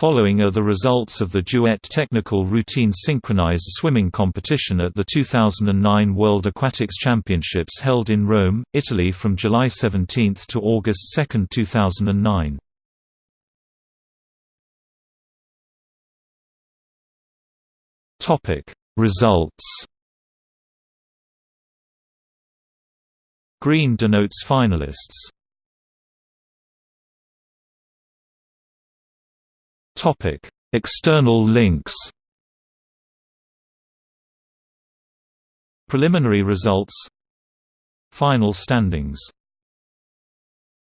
Following are the results of the duet technical routine synchronized swimming competition at the 2009 World Aquatics Championships held in Rome, Italy from July 17 to August 2, 2009. Topic: Results. Green denotes finalists. External links. Preliminary results. Final standings